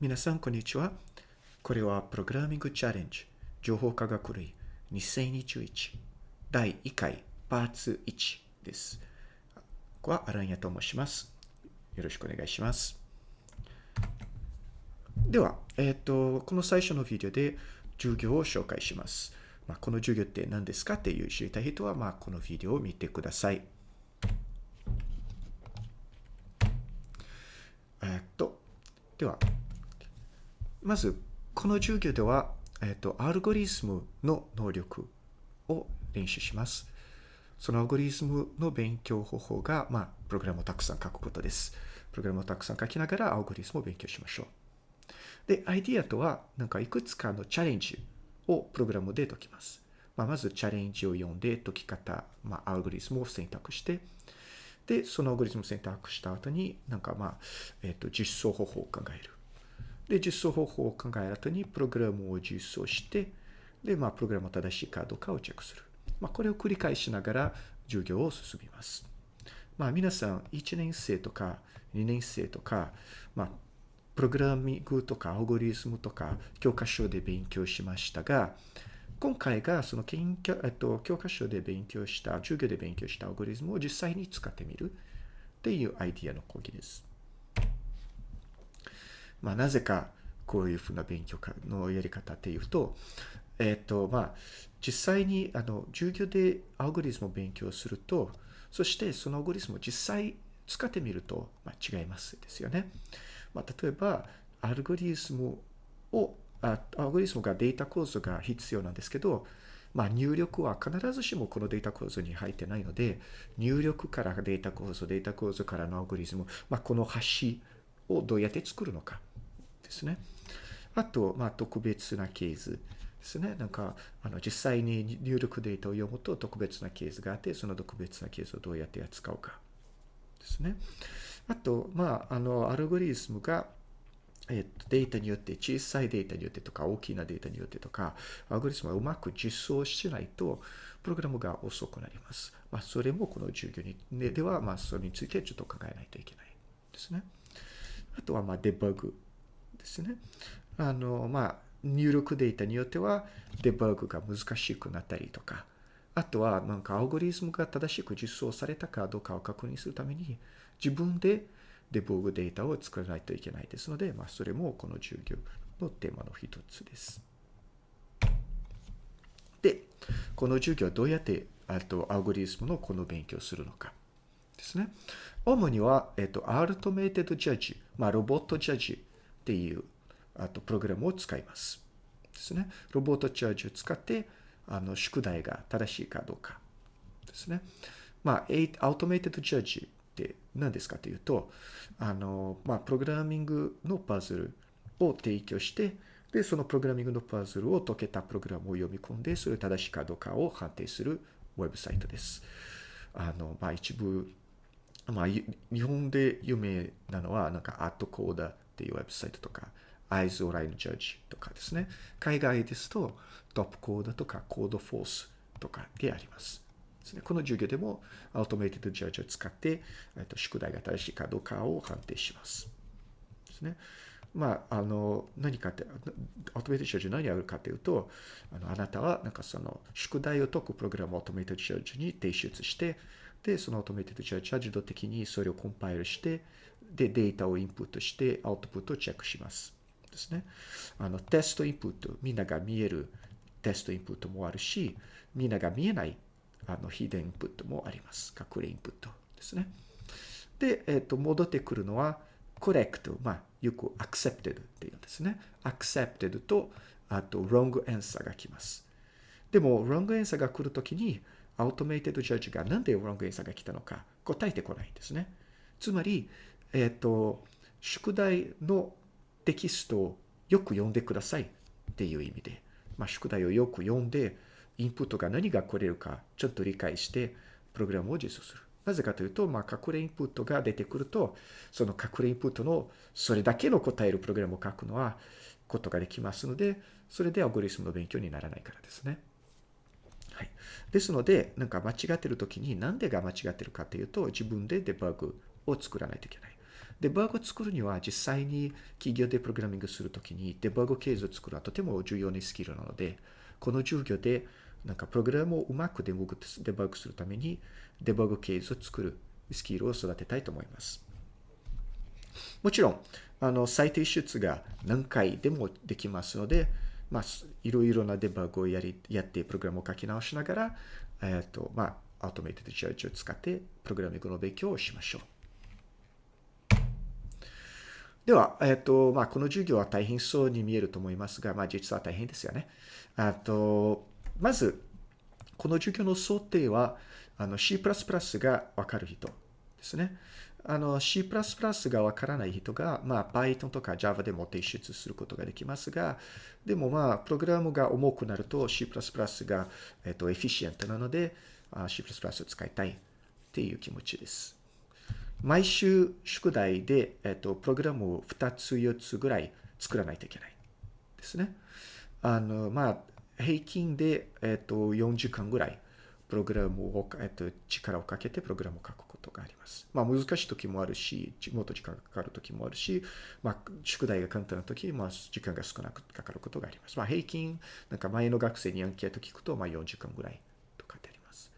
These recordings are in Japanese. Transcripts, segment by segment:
皆さん、こんにちは。これは、プログラミングチャレンジ、情報科学類2021第1回パーツ1です。ここはアランヤと申します。よろしくお願いします。では、えっ、と、この最初のビデオで授業を紹介します。まあ、この授業って何ですかっていう知りたい人は、まあ、このビデオを見てください。えっと、では、まず、この授業では、えっと、アルゴリズムの能力を練習します。そのアルゴリズムの勉強方法が、まあ、プログラムをたくさん書くことです。プログラムをたくさん書きながらアルゴリズムを勉強しましょう。で、アイディアとは、なんかいくつかのチャレンジをプログラムで解きます。まあ、まずチャレンジを読んで解き方、まあ、アルゴリズムを選択して、で、そのアルゴリズムを選択した後に、なんかまあ、えっ、と、実装方法を考える。で、実装方法を考える後に、プログラムを実装して、で、まあ、プログラムが正しいかどうかをチェックする。まあ、これを繰り返しながら授業を進みます。まあ、皆さん、1年生とか2年生とか、まあ、プログラミングとかアルゴリズムとか教科書で勉強しましたが、今回がその研究、えっと、教科書で勉強した、授業で勉強したアルゴリズムを実際に使ってみるっていうアイディアの講義です。まあ、なぜかこういうふうな勉強のやり方っていうと、えっと、まあ、実際にあの授業でアルゴリズムを勉強すると、そしてそのアルゴリズムを実際使ってみると、まあ、違いますですよね。まあ、例えば、アルゴリズムをあ、アルゴリズムがデータ構造が必要なんですけど、まあ、入力は必ずしもこのデータ構造に入ってないので、入力からデータ構造、データ構造からのアルゴリズム、まあ、この端をどうやって作るのかですね。あと、まあ、特別なケースですね。なんか、あの実際に入力データを読むと特別なケースがあって、その特別なケースをどうやって扱うかですね。あと、まあ、あの、アルゴリズムが、えっと、データによって、小さいデータによってとか、大きなデータによってとか、アルゴリズムがうまく実装しないと、プログラムが遅くなります。まあ、それもこの授業にででは、まあ、それについてちょっと考えないといけないですね。あとは、まあ、デバッグですね。あの、まあ、入力データによっては、デバッグが難しくなったりとか、あとは、なんか、アルゴリズムが正しく実装されたかどうかを確認するために、自分でデバッグデータを作らないといけないですので、まあ、それもこの授業のテーマの一つです。で、この授業はどうやって、あと、アルゴリズムのこの勉強をするのかですね。主には、えっと、アルトメイテッドジャッジ、まあ、ロボットジャッジっていう、あと、プログラムを使います。ですね。ロボットジャッジを使って、あの、宿題が正しいかどうかですね。まあ、アウトメイテッドジャッジって何ですかというと、あの、まあ、プログラミングのパズルを提供して、で、そのプログラミングのパズルを解けたプログラムを読み込んで、それ正しいかどうかを判定するウェブサイトです。あの、まあ、一部、まあ、日本で有名なのは、なんか、アットコーダーっていうウェブサイトとか、Eyes Online Judge とかですね。海外ですと、トップコーダーとか、コードフォースとかであります。ですね、この授業でも、アウトメイテッドジャッジを使って、えっと、宿題が正しいかどうかを判定します。ですね。まあ、あの、何かって、アウトメイテッドジャッジ何やるかというと、あのあなたは、なんかその、宿題を解くプログラムをアウトメイテッドジャッジに提出して、で、そのアウトメイテッドジャッジは自動的にそれをコンパイルして、で、データをインプットして、アウトプットをチェックします。ですね。あの、テストインプット、みんなが見えるテストインプットもあるし、みんなが見えない、あの、ヒデンインプットもあります。隠れインプットですね。で、えっ、と、戻ってくるのは、correct、まあ、よく accepted っていうんですね。accepted と、あと、wrong answer が来ます。でも、wrong answer が来るときに、アウトメイテッドジャッジがなんで wrong answer が来たのか答えてこないんですね。つまり、えっ、と、宿題のテキストをよく読んでくださいっていう意味で、まあ、宿題をよく読んで、インプットが何が来れるかちょっと理解して、プログラムを実装する。なぜかというと、まあ、隠れインプットが出てくると、その隠れインプットのそれだけの答えるプログラムを書くのは、ことができますので、それでアゴリズムの勉強にならないからですね。はい。ですので、なんか間違ってるときに、なんでが間違ってるかというと、自分でデバッグを作らないといけない。デバッグを作るには実際に企業でプログラミングするときにデバッグケースを作るはとても重要なスキルなので、この授業でなんかプログラムをうまくデバッグするためにデバッグケースを作るスキルを育てたいと思います。もちろん、あの、再提出が何回でもできますので、まあ、いろいろなデバッグをやり、やって、プログラムを書き直しながら、えっ、と、まあ、アートメイテッドチャージを使って、プログラミングの勉強をしましょう。では、えっ、ー、と、まあ、この授業は大変そうに見えると思いますが、まあ、実は大変ですよね。あと、まず、この授業の想定は、あの C++ がわかる人ですね。あの C++ がわからない人が、まあ、Python とか Java でも提出することができますが、でもまあ、プログラムが重くなると C++ が、えっと、エフィシエントなので、C++ を使いたいっていう気持ちです。毎週宿題で、えっと、プログラムを2つ4つぐらい作らないといけないですね。あの、まあ、平均で、えっと、4時間ぐらいプログラムを、えっと、力をかけてプログラムを書くことがあります。まあ、難しい時もあるし、もっと時間がかかる時もあるし、まあ、宿題が簡単な時、まあ、時間が少なくかかることがあります。まあ、平均、なんか前の学生にアンケート聞くと、まあ、4時間ぐらいとかってあります。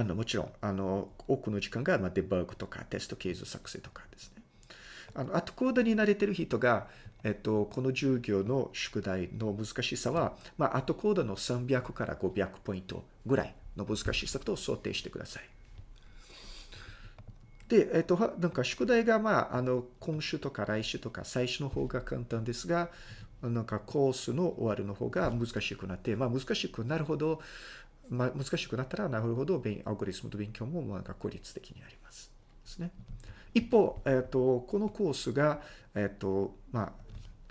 あの、もちろん、あの、多くの時間が、まあ、デバッグとかテストケース作成とかですね。あの、後コードに慣れてる人が、えっと、この授業の宿題の難しさは、まあ、後コードの300から500ポイントぐらいの難しさと想定してください。で、えっと、なんか宿題が、まあ、あの、今週とか来週とか最初の方が簡単ですが、なんかコースの終わるの方が難しくなって、まあ、難しくなるほど、まあ、難しくなったらなるほど、アルゴリスムと勉強もなんか効率的になります。ですね。一方、えっと、このコースが、えっと、まあ、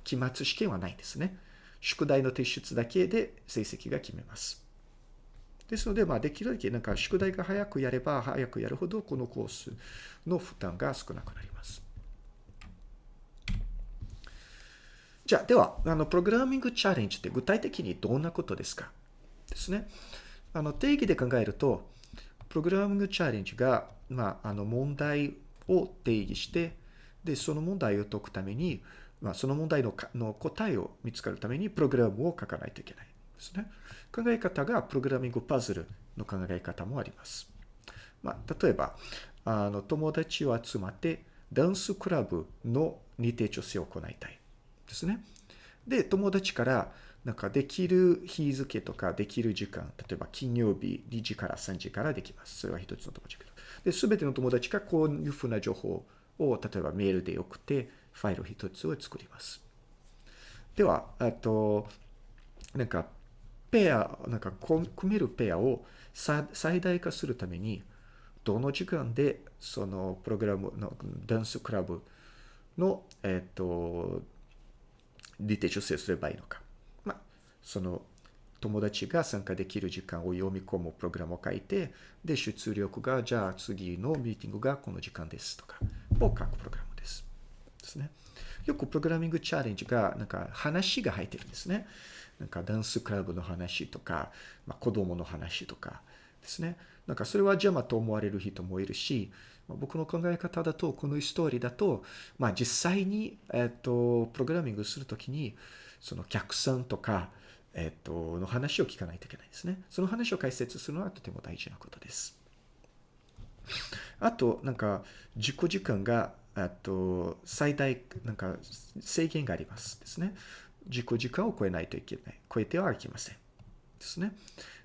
期末試験はないんですね。宿題の提出だけで成績が決めます。ですので、まあ、できるだけなんか宿題が早くやれば早くやるほどこのコースの負担が少なくなります。じゃあ、では、あの、プログラミングチャレンジって具体的にどんなことですか？ですね。あの、定義で考えると、プログラミングチャレンジが、まあ、あの、問題を定義して、で、その問題を解くために、まあ、その問題のの答えを見つかるためにプログラムを書かないといけないですね。考え方がプログラミングパズルの考え方もあります。まあ、例えば、あの友達を集まってダンスクラブの認定調整を行いたいですね。で、友達からなんかできる日付とかできる時間、例えば金曜日2時から3時からできます。それは一つの友達で、すべての友達がこういうふうな情報を例えばメールで送って、ファイル一つを作ります。では、あと、なんか、ペア、なんか、組めるペアを最大化するために、どの時間で、そのプログラムのダンスクラブの、えっ、と、リテ調整すればいいのか。その、友達が参加できる時間を読み込むプログラムを書いて、で、出力が、じゃあ次のミーティングがこの時間ですとか、を書くプログラム。ですですね。よくプログラミングチャレンジが、なんか話が入ってるんですね。なんかダンスクラブの話とか、まあ、子供の話とかですね。なんかそれは邪魔と思われる人もいるし、僕の考え方だと、このストーリーだと、まあ実際に、えっ、と、プログラミングするときに、その客さんとか、えっ、と、の話を聞かないといけないですね。その話を解説するのはとても大事なことです。あと、なんか、自己時間があと、最大、なんか、制限がありますですね。自己時間を超えないといけない。超えてはいけません。ですね。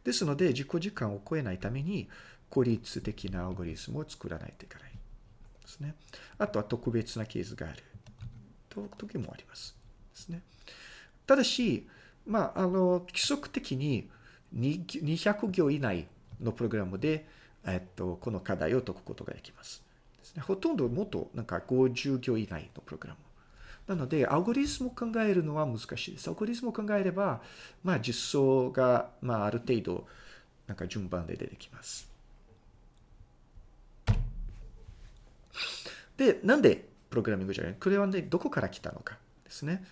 ですので、自己時間を超えないために、効率的なアルゴリズムを作らないといけない。ですね。あとは特別なケースがある。と時もあります。ですね。ただし、まあ、あの、規則的に200行以内のプログラムで、えっと、この課題を解くことができます。ですね。ほとんどもっとなんか50行以内のプログラム。なので、アルゴリズムを考えるのは難しいです。アルゴリズムを考えれば、まあ実装が、まあある程度、なんか順番で出てきます。で、なんでプログラミングじゃない？これはね、どこから来たのかですね。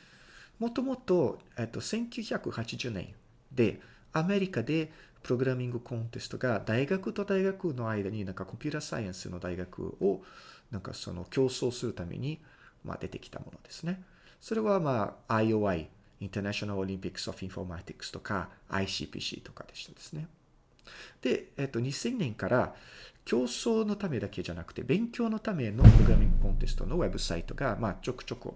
もともと、えっと、1980年で、アメリカでプログラミングコンテストが大学と大学の間になんかコンピュータサイエンスの大学をなんかその競争するために、まあ、出てきたものですね。それはまあ IOI、International Olympics of Informatics とか ICPC とかでしたですね。で、えっと、2000年から競争のためだけじゃなくて、勉強のためのプログラミングコンテストのウェブサイトが、まあ、ちょくちょく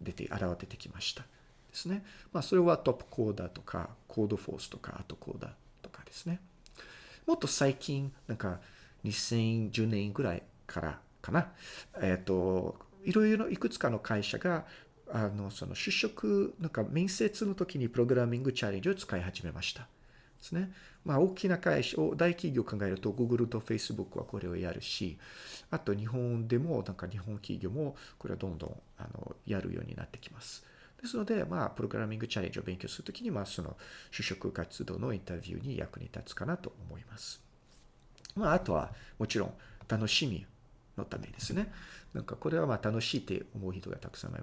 出て、現れてきました。ですね。まあ、それはトップコーダーとか、コードフォースとか、アートコーダーとかですね。もっと最近、なんか、2010年ぐらいからかな。えっ、と、いろいろいくつかの会社が、あの、その就職、なんか面接の時にプログラミングチャレンジを使い始めました。ですね。まあ、大きな会社、大企業を考えると、Google と Facebook はこれをやるし、あと日本でも、なんか日本企業もこれはどんどんあのやるようになってきます。ですので、まあ、プログラミングチャレンジを勉強するときに、まあ、その就職活動のインタビューに役に立つかなと思います。まあ、あとは、もちろん、楽しみのためですね。なんか、これはまあ、楽しいって思う人がたくさんいる。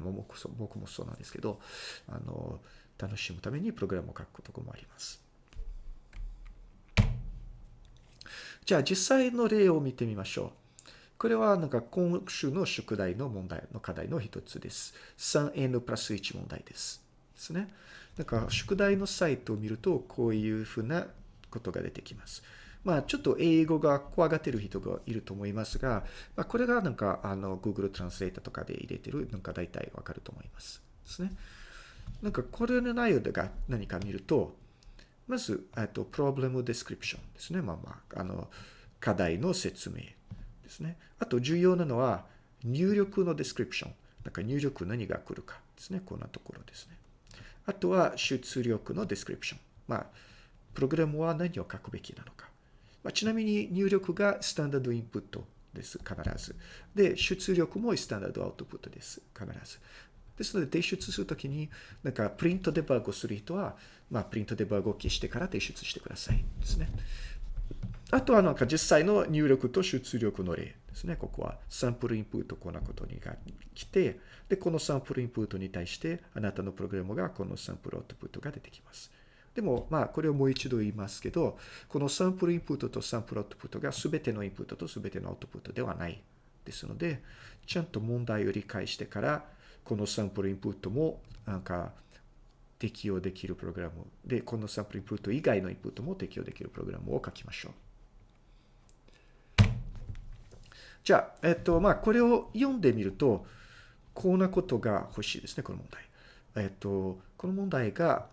僕もそうなんですけど、あの、楽しむためにプログラムを書くこともあります。じゃあ実際の例を見てみましょう。これはなんか今週の宿題の問題の課題の一つです。3n プラス1問題です。ですね。なんか宿題のサイトを見るとこういうふうなことが出てきます。まあちょっと英語が怖がってる人がいると思いますが、まあ、これがなんかあの Google Translate とかで入れてるなんか大体わかると思います。ですね。なんかこれの内容が何か見ると、まず、えっと、 problem description ですね。まあまあ、あの、課題の説明ですね。あと、重要なのは、入力の description。なんか入力何が来るかですね。こんなところですね。あとは、出力の description。まあ、プログラムは何を書くべきなのか。まあ、ちなみに入力が standard input です。必ず。で、出力も standard output です。必ず。ですので、提出するときに、なんか、プリントデバッグする人は、まあ、プリントデバッグを消してから提出してください。ですね。あとは、なんか、実際の入力と出力の例ですね。ここは、サンプルインプットこんなことにが来て、で、このサンプルインプットに対して、あなたのプログラムがこのサンプルアウトプットが出てきます。でも、まあ、これをもう一度言いますけど、このサンプルインプットとサンプルアウトプットが全てのインプットと全てのアウトプットではないですので、ちゃんと問題を理解してから、このサンプルインプットもなんか適用できるプログラムで、このサンプルインプット以外のインプットも適用できるプログラムを書きましょう。じゃあ、えっと、まあ、これを読んでみると、こんなことが欲しいですね、この問題。えっと、この問題が、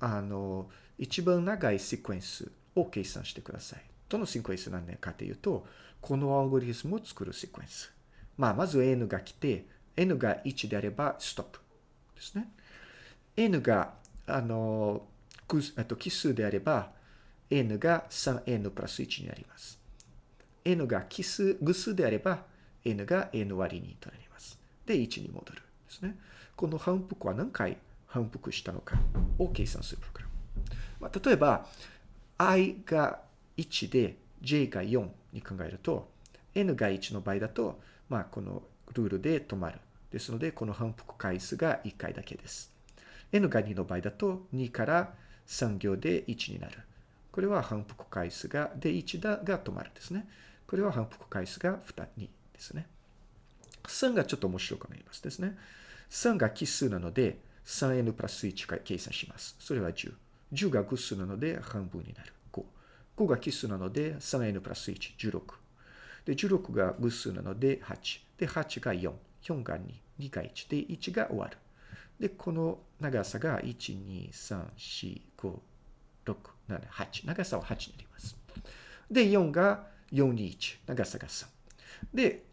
あの、一番長いシクエンスを計算してください。どのシクエンス何年かというと、このアルゴリズムを作るシクエンス。まあ、まず N が来て、n が1であればストップですね。N が、あの、奇数であれば、n が 3n プラス1になります。n が奇数、偶数であれば、n が n 割り2となります。で、1に戻るですね。この反復は何回反復したのかを計算するプログラム。まあ、例えば、i が1で j が4に考えると、n が1の場合だと、まあ、このルールで止まる。ですので、この反復回数が1回だけです。N が2の場合だと、2から3行で1になる。これは反復回数が、で1だが止まるですね。これは反復回数が2、2ですね。3がちょっと面白くなりますですね。3が奇数なので、3n プラス1回計算します。それは10。10が偶数なので半分になる。5。5が奇数なので 3n プラス1、16。で、16が偶数なので8。で、8が4。4が2。2が1。で、1が終わる。で、この長さが1、2、3、4、5、6、7、8。長さは8になります。で、4が4、2、1。長さが3。で、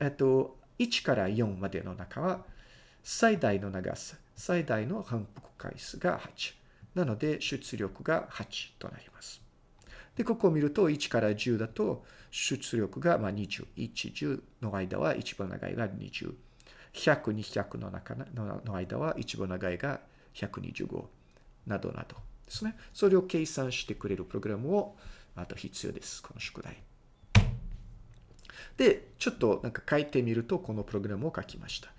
えっと、1から4までの中は、最大の長さ、最大の反復回数が8。なので、出力が8となります。で、ここを見ると、1から10だと、出力がまあ20。1、10の間は一番長いが20。100、200の中の間は一番長いが125などなどですね。それを計算してくれるプログラムをあと必要です。この宿題。で、ちょっとなんか書いてみると、このプログラムを書きました。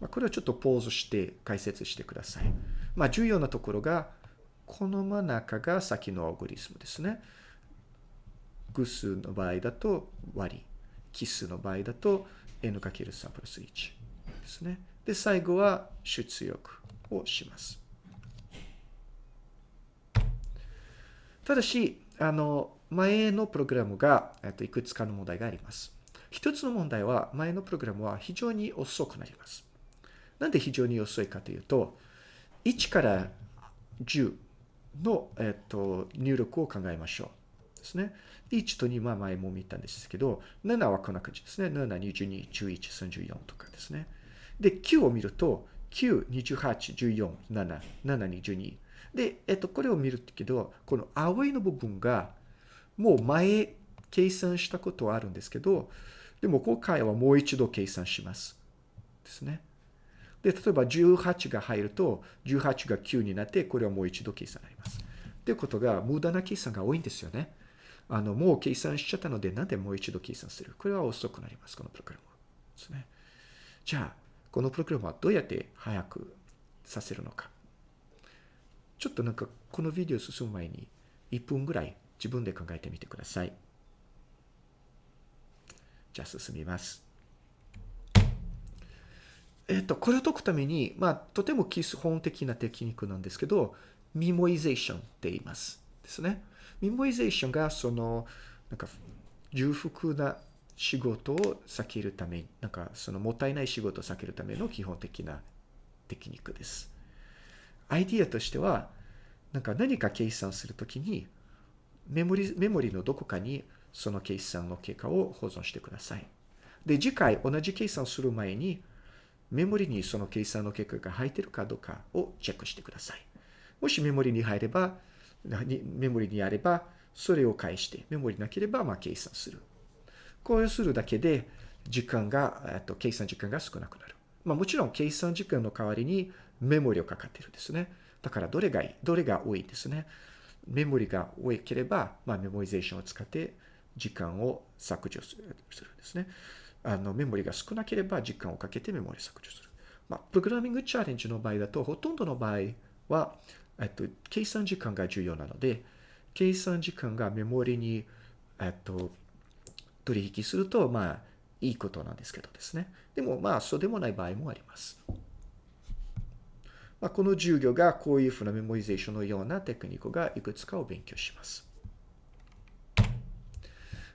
まあ、これはちょっとポーズして解説してください。まあ、重要なところが、この真ん中が先のアルゴリズムですね。偶数の場合だと割り、奇数の場合だと n×3 プラス1ですね。で、最後は出力をします。ただし、あの、前のプログラムが、えっと、いくつかの問題があります。一つの問題は、前のプログラムは非常に遅くなります。なんで非常に遅いかというと、1から10の、えっと、入力を考えましょう。ですね。1と2は前も見たんですけど、7はこんな感じですね。7、22、11、34とかですね。で、9を見ると、9、28、14、7、7、22。で、えっと、これを見るけど、この青いの部分が、もう前計算したことはあるんですけど、でも今回はもう一度計算します。ですね。で、例えば18が入ると、18が9になって、これはもう一度計算になります。ということが、無駄な計算が多いんですよね。あの、もう計算しちゃったので、なんでもう一度計算する？これは遅くなります、このプログラムですね。じゃあ、このプログラムはどうやって早くさせるのか。ちょっとなんか、このビデオ進む前に、1分ぐらい自分で考えてみてください。じゃあ進みます。えっと、これを解くために、まあ、とても基本的なテクニックなんですけど、 memoization って言います。ですね。 memoization が、その、なんか、重複な仕事を避けるため、なんか、そのもったいない仕事を避けるための基本的なテクニックです。アイディアとしては、なんか何か計算するときに、メモリ、メモリのどこかにその計算の結果を保存してください。で、次回同じ計算をする前に、メモリにその計算の結果が入ってるかどうかをチェックしてください。もしメモリに入れば、メモリにあれば、それを返して、メモリなければ、まあ、計算する。こうするだけで、時間が、えっと、計算時間が少なくなる。まあ、もちろん、計算時間の代わりにメモリをかかってるんですね。だから、どれがいいどれが多いですね。メモリが多ければ、まあ、メモリゼーションを使って時間を削除するんですね。あの、メモリが少なければ時間をかけてメモリ削除する。まあ、プログラミングチャレンジの場合だと、ほとんどの場合は、えっと、計算時間が重要なので、計算時間がメモリに、えっと、取引すると、まあ、いいことなんですけどですね。でも、まあ、そうでもない場合もあります。まあ、この授業がこういうふうなメモリゼーションのようなテクニックがいくつかを勉強します。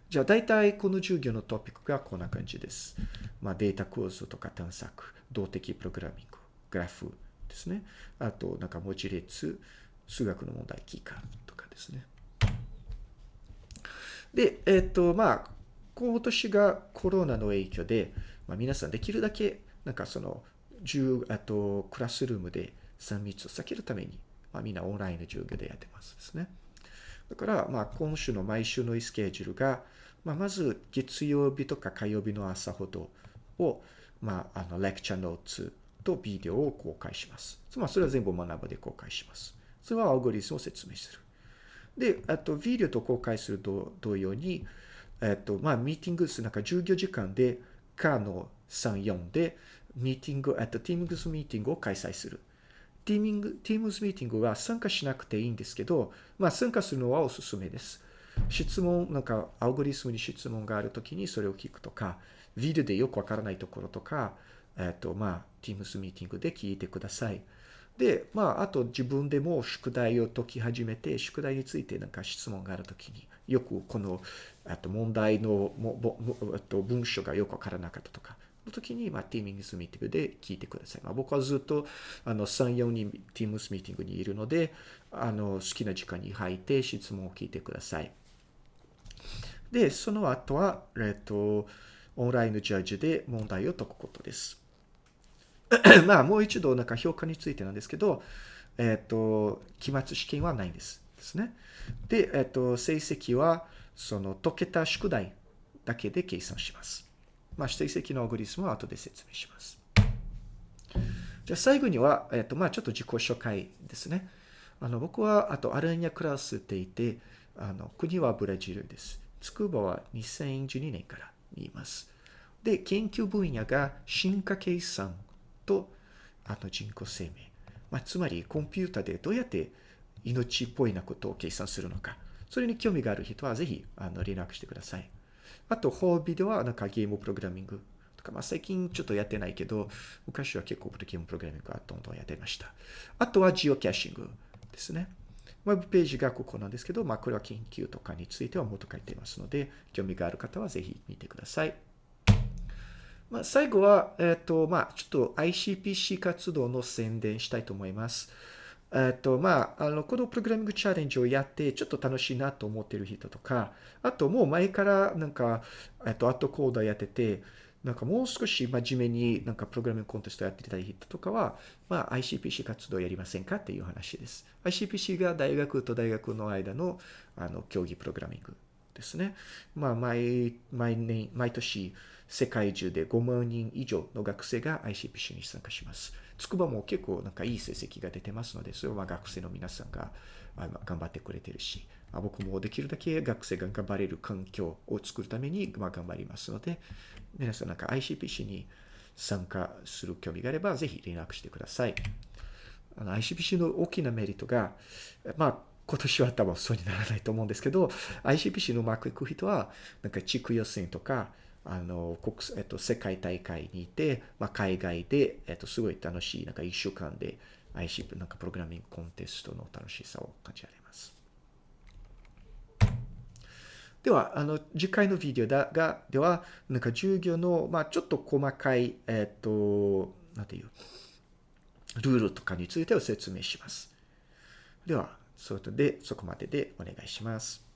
じゃあ大体この授業のトピックがこんな感じです。まあ、データ構造とか探索、動的プログラミング、グラフですね。あと、なんか文字列、数学の問題、キーカーとかですね。で、えっ、ー、と、まあ、今年がコロナの影響で、まあ、皆さんできるだけ、なんかその、あと、クラスルームで3密を避けるために、まあ、みんなオンラインの授業でやってますですね。だから、まあ、今週の毎週のスケジュールが、まあ、まず月曜日とか火曜日の朝ほどを、まあ、あの、 lecture notes とビデオを公開します。つまり、それは全部学ぶで公開します。それは algorithm を説明する。で、あと、ビデオと公開すると同様に、えっと、まあ、 meetings、なんか授業時間で、火の3、4で、ミーティング、えっと、 Teams meeting を開催する。ティーミング、 Teams meeting は参加しなくていいんですけど、まあ、参加するのはおすすめです。質問、なんか、 algorithm に質問があるときにそれを聞くとか、ビデオでよくわからないところとか、えっ、と、まあ、Teams ミーティングで聞いてください。で、まあ、あと自分でも宿題を解き始めて、宿題についてなんか質問があるときに、よくこの、あと問題のもぼと文章がよくわからなかったとか、の時に、まあ、Teams ミーティングで聞いてください。まあ、僕はずっと、あの、3、4人 Teams ミーティングにいるので、あの、好きな時間に入って質問を聞いてください。で、その後は、えっと、オンラインのジャッジで問題を解くことです。まあ、もう一度、なんか評価についてなんですけど、えっと、期末試験はないんです。ですね。で、えっと、成績は、その解けた宿題だけで計算します。まあ、成績のアルゴリスムは後で説明します。じゃあ最後には、えっと、まあ、ちょっと自己紹介ですね。あの、僕は、あと、アランニャクラスって言って、あの、国はブラジルです。筑波は2012年からにいます。で、研究分野が進化計算と、あと人工生命。まあ、つまり、コンピュータでどうやって命っぽいなことを計算するのか。それに興味がある人は、ぜひ、あの、連絡してください。あと、ホービでは、なんかゲームプログラミングとか、まあ、最近ちょっとやってないけど、昔は結構ゲームプログラミングはどんどんやってました。あとはジオキャッシングですね。ウェブページがここなんですけど、まあ、これは研究とかについてはもっと書いていますので、興味がある方はぜひ見てください。まあ、最後は、えっ、ー、と、まあ、ちょっと ICPC 活動の宣伝したいと思います。えっ、と、まあ、あの、このプログラミングチャレンジをやって、ちょっと楽しいなと思ってる人とか、あともう前からなんか、えっ、と、アットコーダーやってて、なんかもう少し真面目になんかプログラミングコンテストやってたい人とかは、まあ ICPC 活動やりませんかっていう話です。ICPC が大学と大学の間のあの競技プログラミングですね。まあ毎、毎年、毎年世界中で5万人以上の学生が ICPC に参加します。筑波も結構なんかいい成績が出てますので、それは学生の皆さんが頑張ってくれてるし、僕もできるだけ学生が頑張れる環境を作るために、ま、頑張りますので、皆さんなんか ICPC に参加する興味があれば、ぜひ連絡してください。あの ICPC の大きなメリットが、まあ、今年は多分そうにならないと思うんですけど、ICPC のうまくいく人は、なんか地区予選とか、あの、国、えっと、世界大会にいて、まあ、海外で、えっと、すごい楽しい、なんか一週間で ICP、なんかプログラミングコンテストの楽しさを感じられます。では、あの、次回のビデオだが、では、なんか授業の、まあ、ちょっと細かい、えっ、と、なんていう、ルールとかについてを説明します。では、それで、そこまででお願いします。